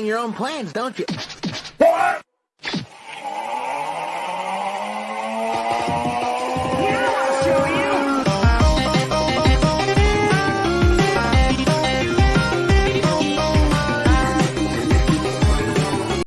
your own plans, don't you? What?